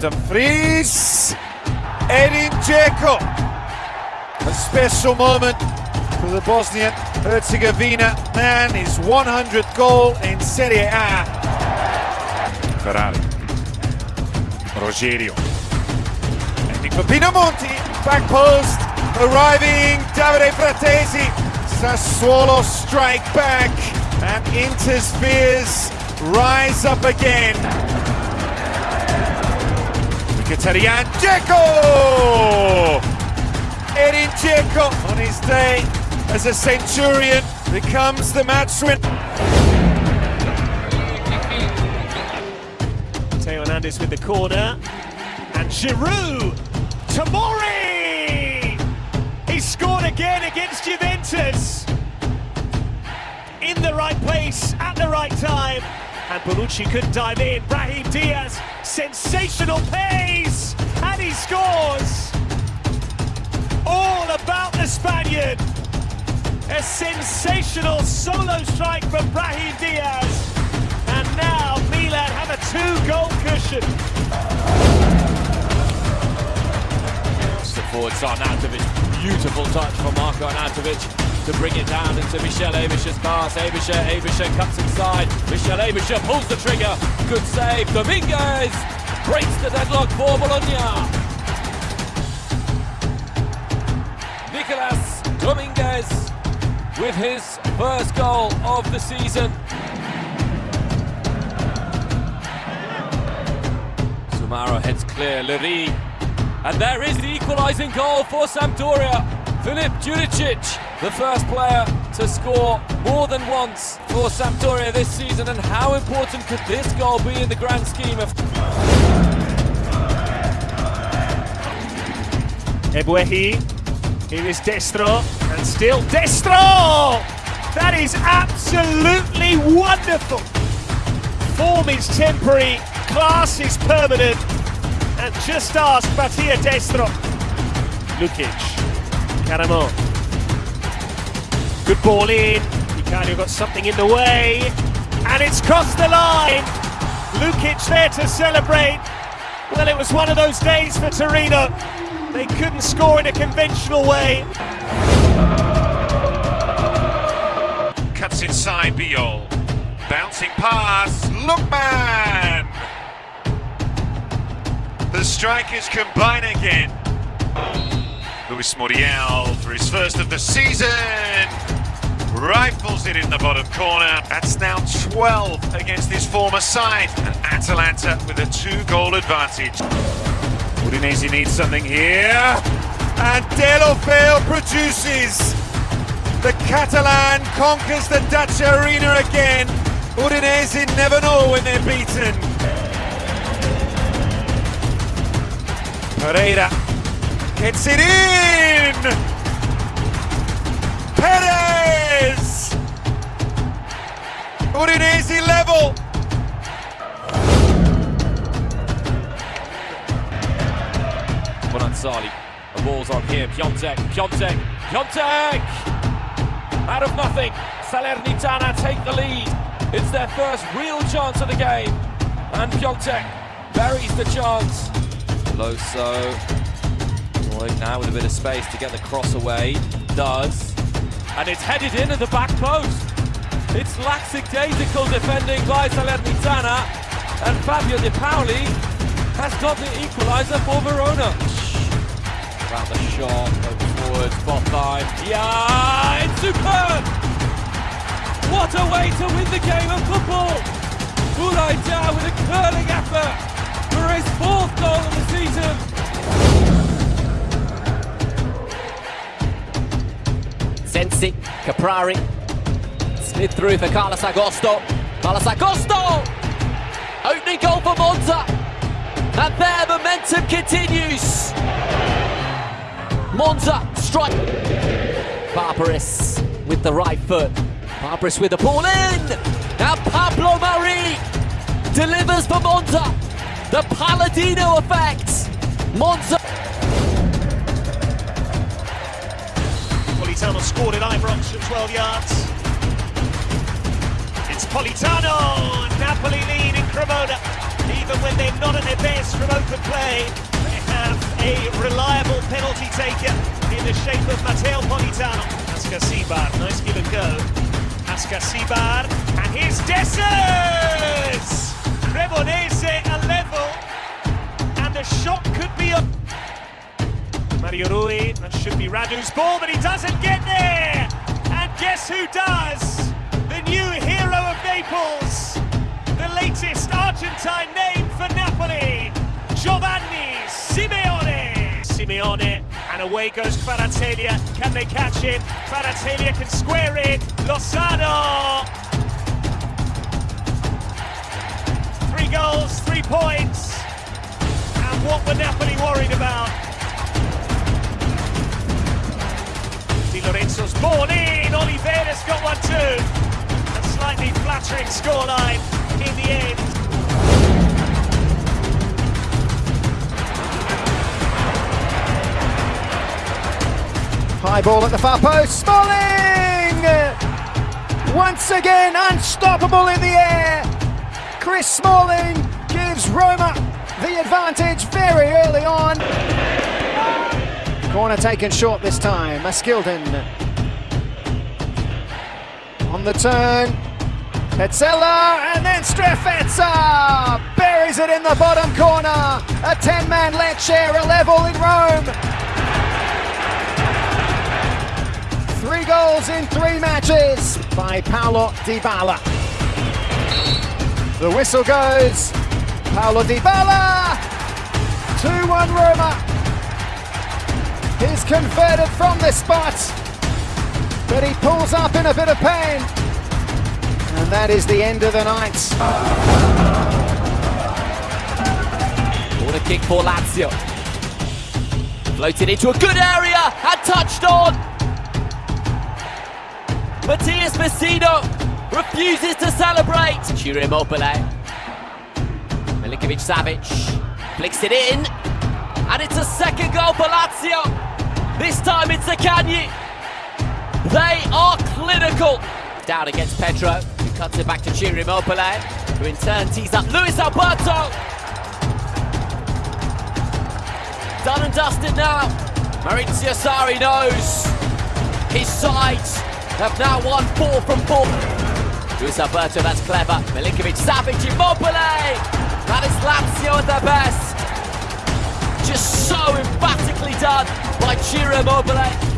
Dumfries. Edin Dzeko. A special moment for the Bosnian Herzegovina man. His 100th goal in Serie A. Ferrari. Rogerio. Ending for Pinamonti. Back post. Arriving Davide Frattesi. Sassuolo strike back. And Inter's fears rise up again. Mkhitaryan Dzeko! Edin Dzeko on his day as a Centurion becomes the match win. Theo Hernandez with the corner. And Giroud! Tamori! He scored again against Juventus. In the right place, at the right time. And Bonucci could dive in. Brahim Diaz, sensational pace! And he scores! All about the Spaniard. A sensational solo strike from Brahim Diaz. And now Milan have a two-goal cushion. The forwards on Arnautovic. Beautiful touch from Marko Arnautovic to bring it down into Michel Aebischer's pass. Aebischer, Aebischer cuts inside. Michel Aebischer pulls the trigger. Good save. Dominguez breaks the deadlock for Bologna. Nicolas Dominguez with his first goal of the season. Sumaro heads clear, Liri. And there is the equalising goal for Sampdoria. Filip Djuricic, the first player to score more than once for Sampdoria this season. And how important could this goal be in the grand scheme of... Ebuehi, here is Destro, and still Destro! That is absolutely wonderful! Form is temporary, class is permanent, and just ask Mattia Destro. Lukic, Caramo. Good ball in, Icardi got something in the way, and it's crossed the line! Lukic there to celebrate. Well, it was one of those days for Torino. They couldn't score in a conventional way. Cuts inside Biol. Bouncing pass. Lookman! The strikers combine again. Luis Muriel for his first of the season. Rifles it in the bottom corner. That's now 12 against his former side. And Atalanta with a two-goal advantage. Udinese needs something here. And Deulofeu produces. The Catalan conquers the Dacia Arena again. Udinese never know when they're beaten. Pereira gets it in. Perez. Udinese level. Bonazzoli. The ball's on here. Piatek, Piatek, Piatek! Out of nothing, Salernitana take the lead. It's their first real chance of the game. And Piatek buries the chance. Loso. Now with a bit of space to get the cross away. Does. And it's headed in at the back post. It's lackadaisical defending by Salernitana. And Fabio Depaoli has got the equaliser for Verona. About the shot, over forwards, Botheim. Yeah, it's superb! What a way to win the game of football! Ulay with a curling effort for his fourth goal of the season. Sensi, Caprari, slid through for Carlos Augusto. Carlos Augusto! Opening goal for Monza. And their momentum continues. Monza strike. Barberis with the right foot. Barberis with the ball in. Now Pablo Mari delivers for Monza. The Palladino effect. Monza. Politano scored it Ibrox from 12 yards. It's Politano! Napoli lead in Cremona. Even when they're not at their best from open play, they have a reliable penalty taker in the shape of Matteo Politano. Ascacibar, nice give and go. Ascacibar, and here's Dessers! Cremonese 11. Mario Rui, that should be Radu's ball, but he doesn't get there! And guess who does? The new hero of Naples, the latest Argentine name for Napoli, Giovanni Simeone. Simeone, and away goes Kvaratskhelia. Can they catch him? Kvaratskhelia can square it. Lozano. Three goals, three points. And what were Napoli worried about? Di Lorenzo's ball in. Oliveira's got one too. A slightly flattering scoreline in the end. High ball at the far post. Smalling! Once again, unstoppable in the air. Chris Smalling gives Roma the advantage very early on. Corner taken short this time. Maskilden on the turn. Pezzella and then Strefezza buries it in the bottom corner. A 10-man Lecce, a level in Rome. Three goals in three matches by Paulo Dybala. The whistle goes. Paulo Dybala. 2-1 Roma. He's converted from the spot, but he pulls up in a bit of pain. And that is the end of the night. Corner kick for Lazio. Floated into a good area and touched on. Matías Vecino refuses to celebrate. Ciro Immobile. Milinkovic Savic flicks it in. And it's a second goal for Lazio. This time it's the Akanyi. They are clinical. Down against Pedro, who cuts it back to Ciro Immobile, who in turn tees up Luis Alberto. Done and dusted now. Maurizio Sarri knows his sides have now won four from four. Luis Alberto, that's clever. Milinkovic, Savic, Immobile. That is Lazio at their best. Just so emphatically done by Ciro Immobile.